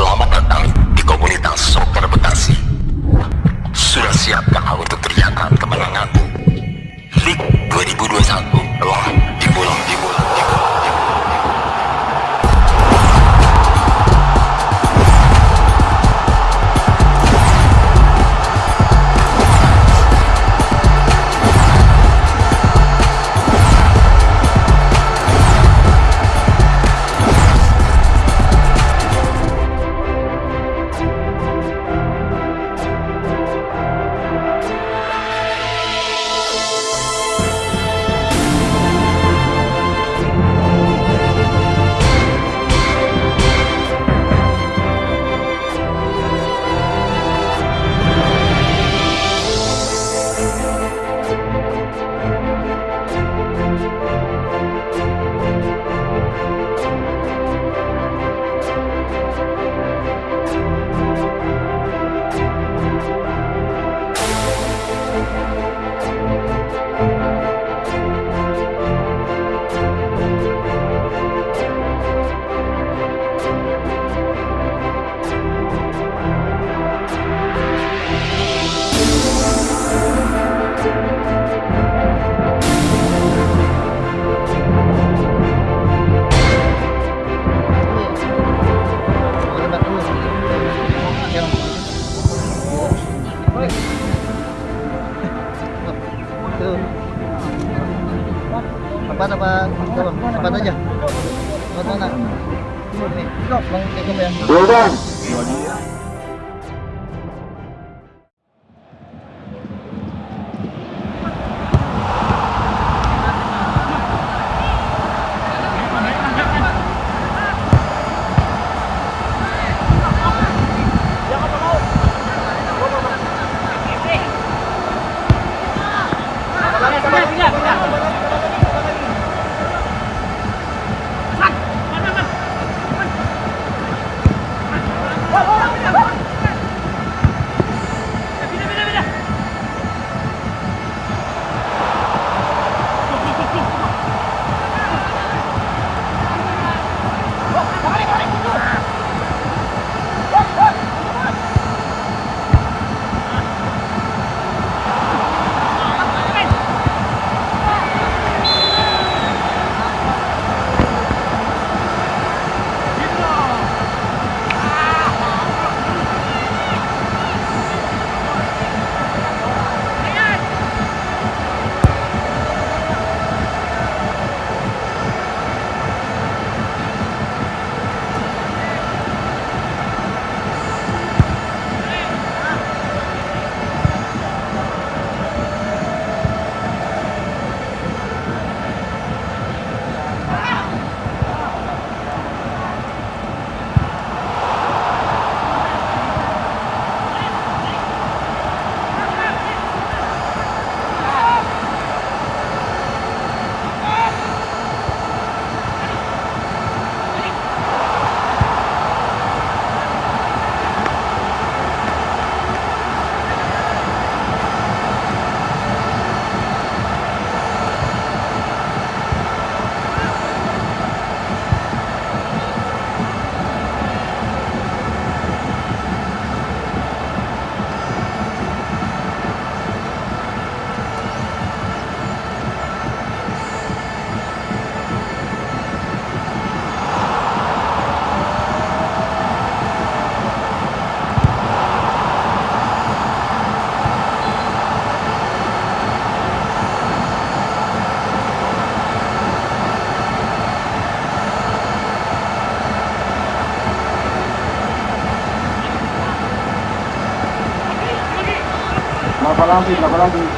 Selamat datang di komunitas soccer apa apa apa aja. Apa mana? Nih kok bang. Cukup ya Berapa lagi? Berapa lagi?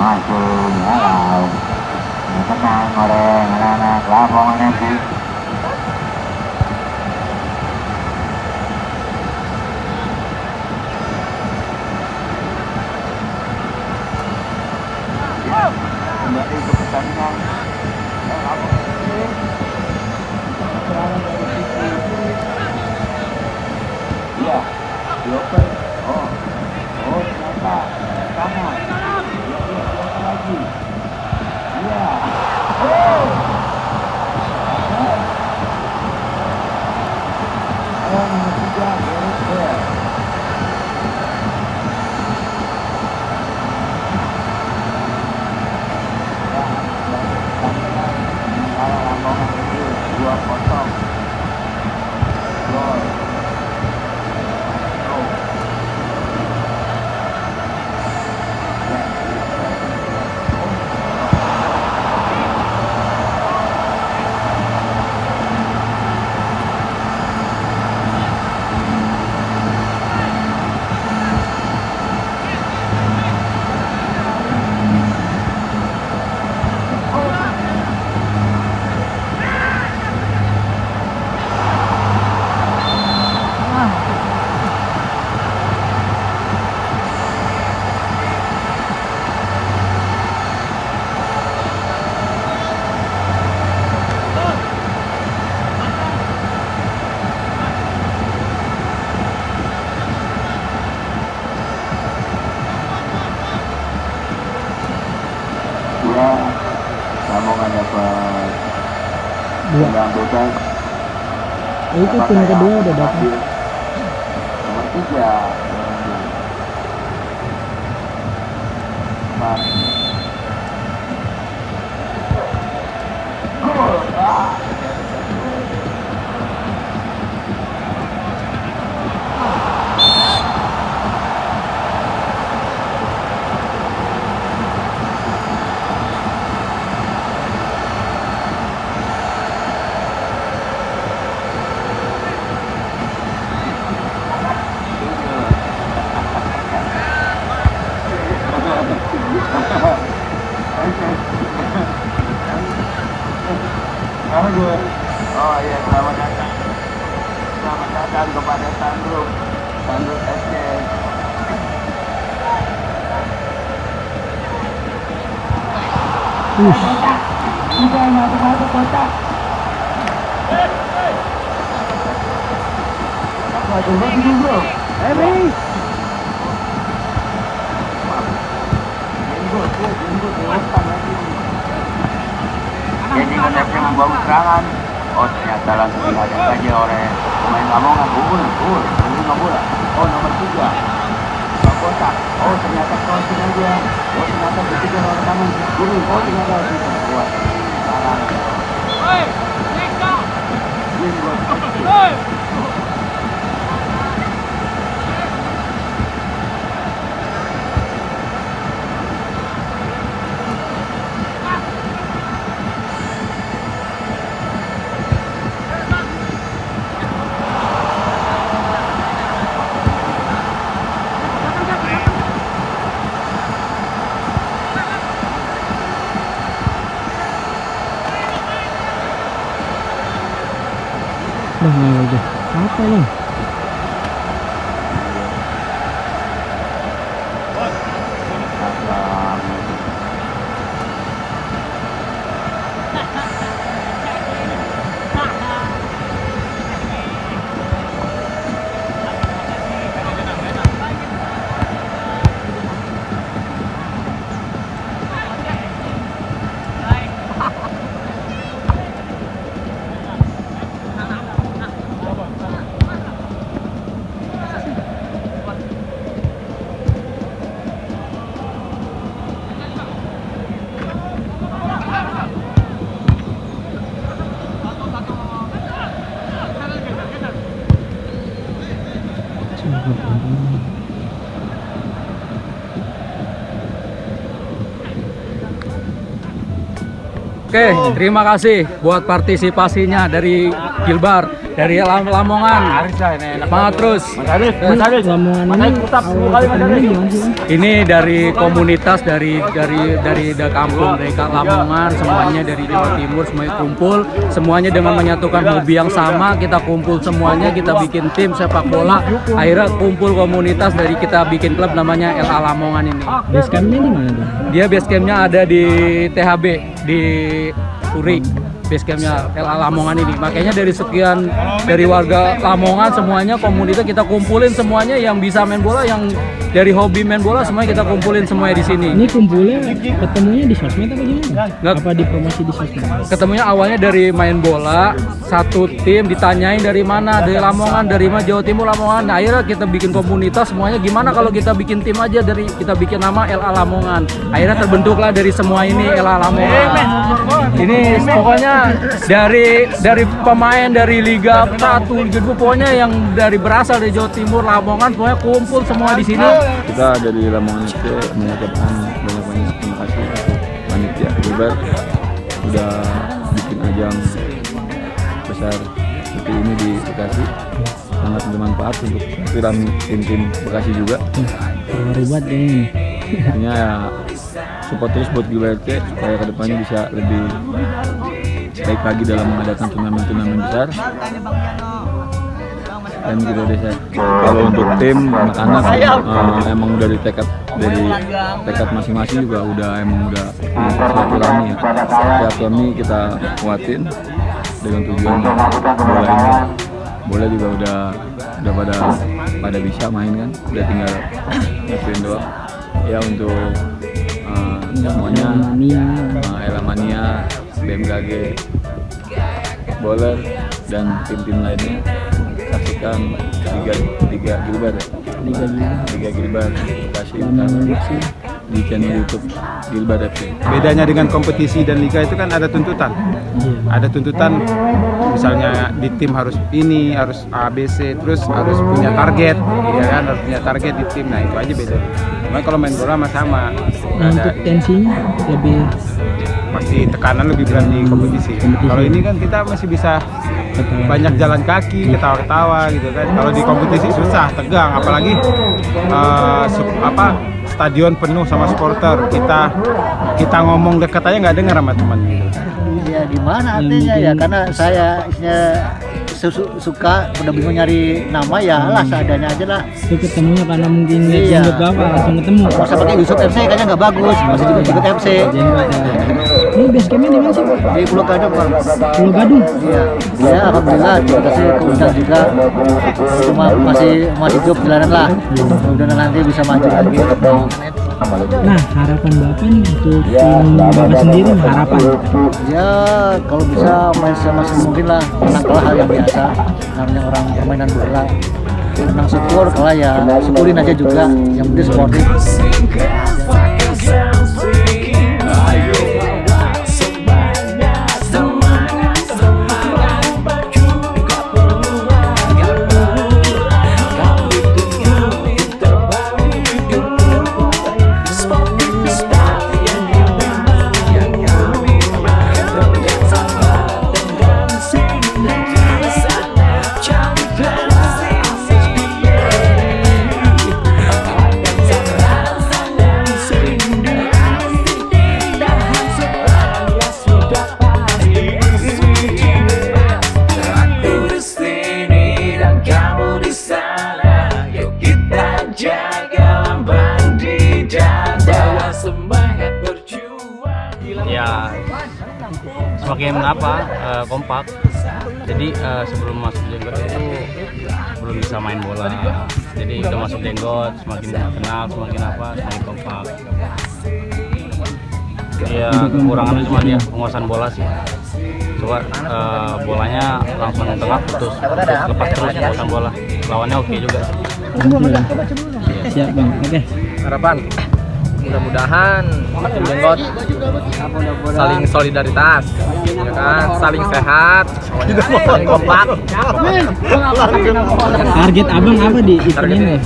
Masuk halau Ya, tenang oleh anak-anak Lamongan FC kembali ke pertandingan Eh, Lamongan FC. Serangan dari sisi kiri. Iya, dioper. Oh, oh ternyata kanan. Iya, iya, dioper lagi. Iya. Oh. Ayo nomor tiga, Gareth Bale. Ya, dan pertandingan antara Lamongan itu dua kosong. Gol. Oh. Ya, Lamongan dapat Dua. tendangan bebas. Eh, itu tim kedua udah datang. Nomor tiga. yang Empat. Gol. Ah. Apa gue? Oh iya, selamat datang. Selamat datang kepada Sandro. Sandro SC. Wih, Sudah masuk-masuk kotak. Waduh, bagus bro. eh Bri. Jenggot, bro. Jenggot, lewasan lagi. Jadi konsepnya membawa serangan. Oh ternyata langsung dihadang saja oleh pemain Lamongan. Unggul, unggul, unggul bola. Oh nomor tiga. Pak kotak. Oh ternyata crossing aja. Oh ternyata bertiga oleh tangan kiri. Oh ternyata bisa kuat. Salah. Hei, Nika! Udah nggak udah. Apa nih? Oke, terima kasih buat partisipasinya dari Gilbar, dari Lam Lamongan. Semangat terus. Lamongan ini Bang? Dari komunitas dari dari dari da kampung dari Kak Lamongan semuanya dari Jawa Timur semuanya kumpul semuanya dengan menyatukan hobi yang sama kita kumpul semuanya kita bikin tim sepak bola akhirnya kumpul komunitas dari kita bikin klub namanya LA Lamongan ini Base campnya di mana tuh? dia base campnya ada di THB di Puri base campnya LA Lamongan ini makanya dari sekian dari warga Lamongan semuanya komunitas kita kumpulin semuanya yang bisa main bola yang dari hobi main bola semuanya kita kumpulin semuanya di sini Ini kumpulnya ketemunya di sosmed apa gimana? Nggak. Apa di promosi di sosmed? ketemunya awalnya dari main bola satu tim ditanyain dari mana dari Lamongan dari mana Jawa Timur Lamongan nah, akhirnya kita bikin komunitas semuanya gimana kalau kita bikin tim aja dari kita bikin nama LA Lamongan akhirnya terbentuklah dari semua ini LA Lamongan ini pokoknya dari dari pemain dari Liga 1 Liga 2 pokoknya yang dari berasal dari Jawa Timur Lamongan pokoknya kumpul semua di sini. Kita dari Lamongan FC mengucapkan banyak banyak terima kasih. Panitia Gilbert udah bikin ajang besar seperti ini di Bekasi. Sangat bermanfaat untuk piramid tim-tim Bekasi juga. Buat ini. artinya ya support terus buat Gilbert FC supaya ke depannya bisa lebih baik lagi dalam mengadakan turnamen-turnamen besar. Dan gitu deh saya kalau untuk tim anak-anak eh, emang udah dari tekad dari tekad masing-masing juga udah emang udah silaturahmi ya. Silaturahmi kita kuatin dengan tujuan bola ini bola juga udah udah pada pada bisa main kan? Udah tinggal ngasihin doang. Ya untuk eh, semuanya. Uh, Elamania, BMKG, Bowler dan tim-tim lainnya saksikan Liga Liga Gilbar ya. Liga Gilbar. Liga Gilbar Bekasi FC. di channel YouTube Gilbar FC. Bedanya dengan kompetisi dan liga itu kan ada tuntutan. Iya. Ada tuntutan misalnya di tim harus ini, harus A, B, C, terus harus punya target, ya kan, harus punya target di tim. Nah, itu aja beda. Cuma kalau main bola mah sama. Nah, Ada untuk tensinya lebih pasti tekanan lebih berat di kompetisi. Kalau ini kan kita masih bisa banyak jalan kaki, ketawa-ketawa gitu kan. Kalau di kompetisi susah, tegang, apalagi sup- apa stadion penuh sama supporter. Kita kita ngomong dekat aja nggak dengar sama teman gitu. Ya di mana artinya ya? Karena saya isinya su- suka udah bingung nyari nama ya lah seadanya aja lah. Itu ketemunya karena mungkin Iya. jenggot bapak langsung ketemu. Masa pakai Yusuf FC kayaknya nggak bagus, masih juga ikut FC. Jenggot ya. Ini base campnya di mana sih Pak? Di Pulau Gadung bang. Pulau Gadung. Iya, ya alhamdulillah terima kasih keundang juga. Cuma masih masih hidup jalanan lah. Mudah-mudahan nanti bisa maju lagi. Nah, harapan bapak nih untuk tim bapak sendiri harapan. Ya kalau bisa main semaksimal mungkin lah menang kalah hal yang biasa namanya orang permainan bola menang syukur kalah ya syukurin aja juga yang penting sportif jenggot itu belum bisa main bola. Jadi udah masuk jenggot semakin kenal semakin apa semakin kompak. Ya kekurangannya cuma dia penguasaan bola sih. Coba eh, bolanya langsung tengah putus, putus lepas terus penguasaan bola. Lawannya oke juga sih. Siap bang. Oke. Harapan mudah-mudahan tim Jenggot saling solidaritas ya kan? Saling sehat. Saling kompak. Target abang apa di event ini?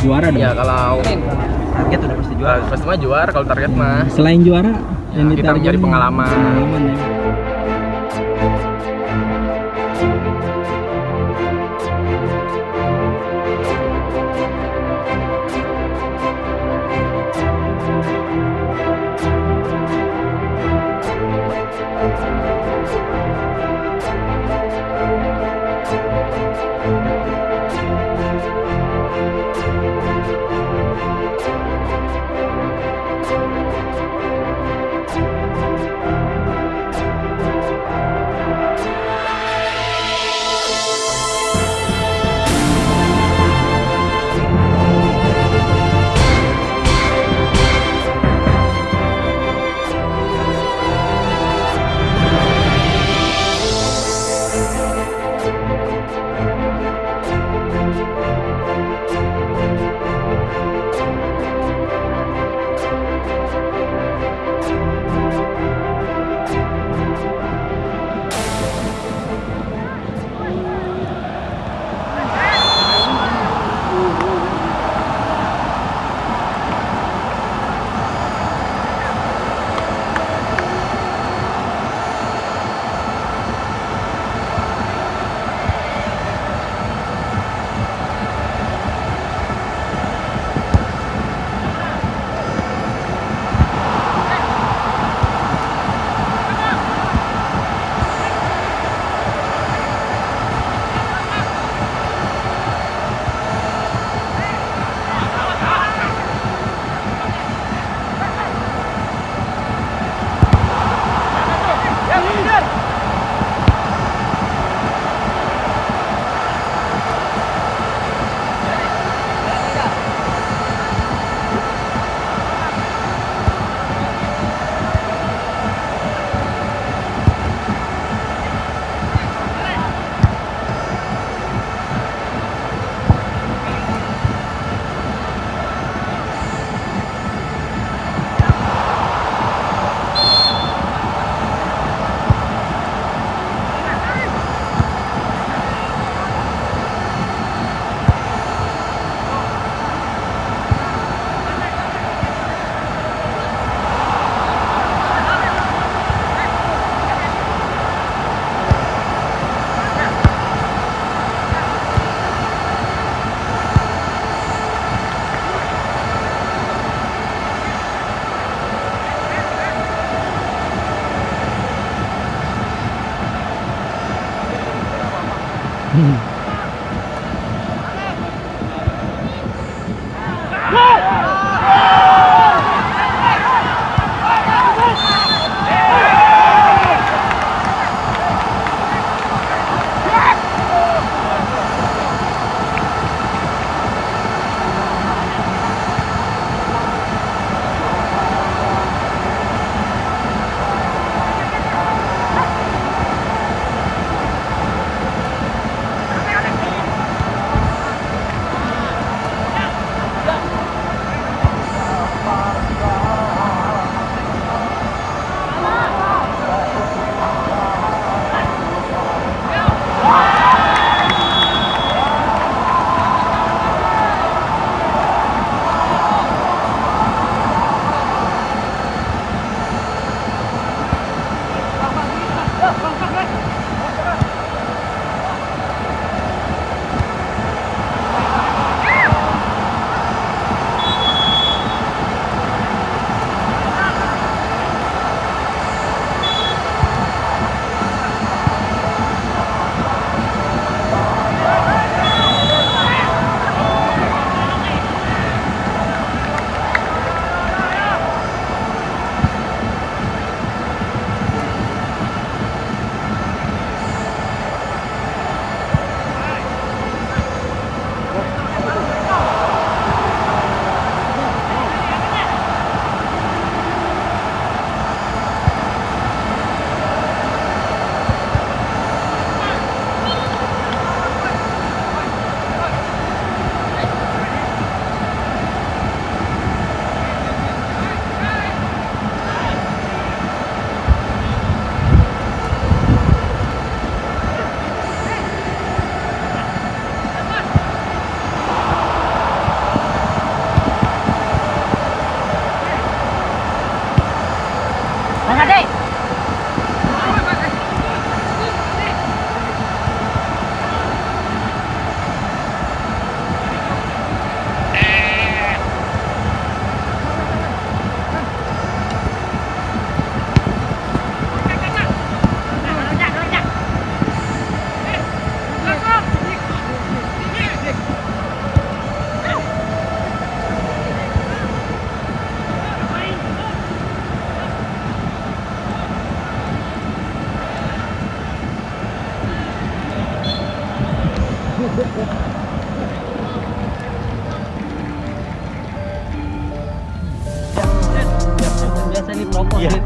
Juara dong. ya kalau target udah pasti juara. Pasti mah juara kalau target mah Selain juara yang kita ditarget mencari pengalaman. Pengalaman ya.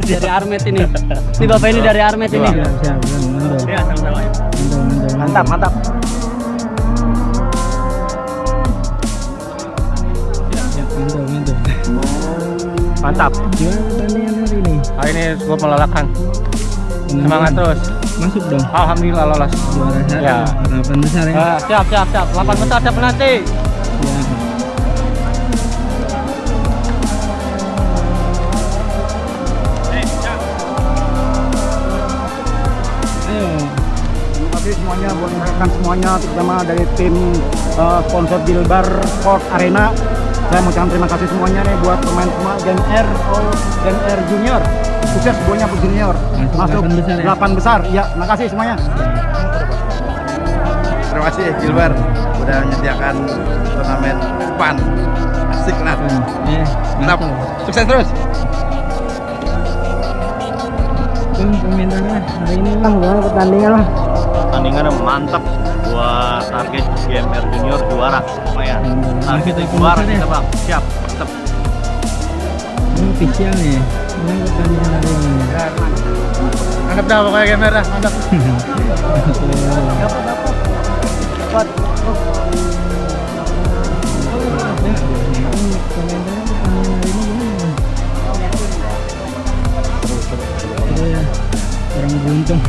Dari Armet ini. Ini bapak ini dari Armet ini. Siap, siap, mantap. Iya, sama-sama. Mantap, mantap. Mantap. Gimana pertandingan hari ini? Hari ini cukup melelahkan. Semangat terus. Masuk dong. Alhamdulillah lolos. Juara. Ya. Harapan besar ya. Ah, Siap, siap, siap. Lapan besar siap nanti. Buat rekan semuanya terutama dari tim eh, sponsor Bilbar Sport Arena. Saya mau ucapkan terima kasih semuanya nih buat pemain semua Gen R oh, Gen R Junior. Sukses semuanya untuk junior. Masuk delapan besar ya? delapan besar. Ya, terima kasih semuanya. Terima kasih Gilbar udah menyediakan turnamen fun. Asik lah. Eh, Mantap. mantap. Sukses terus. Komentarnya hari ini bang, gimana pertandingan bang? Pertandingan mantap buat target GMR Junior juara lumayan. Target yang juara ya? kita bang, siap. Mantap. Ini official nih. Gimana pertandingan hari ini? Mantap dah pokoknya gamer dah, mantap. Orang beruntung.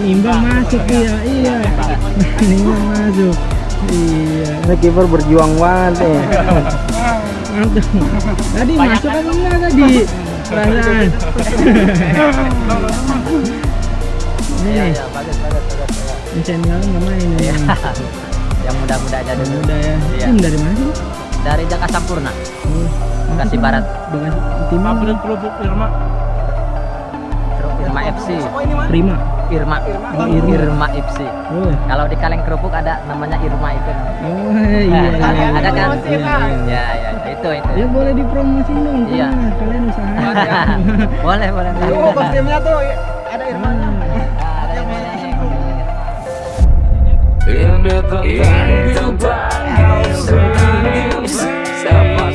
Imbang masuk iya, iya. Nahan imbang masuk. Iya. Ini kiper berjuang banget nih. Mantap. Tadi masuk apa enggak tadi? Perasaan. Nih. Ini senior nggak main nih. Yang muda-muda aja dulu. Udah ya. Iya. Tim dari mana sih? Dari Jakarta Sampurna, Oh, Bekasi Barat, Bekasi tim kerupuk Irma? Irma FC. Prima. Irma. Oh, Irma. Irma FC. Oh. Kalau di kaleng kerupuk ada namanya Irma itu. Oh iya iya. Ada- iya. ada kan? Iya, iya. Ya, ya, itu itu. Ya boleh dipromosin dong. Iya. Kalian usaha. boleh, boleh. Oh, kostumnya tuh ada Irmanya. Ini tentang berbagi serius Sepak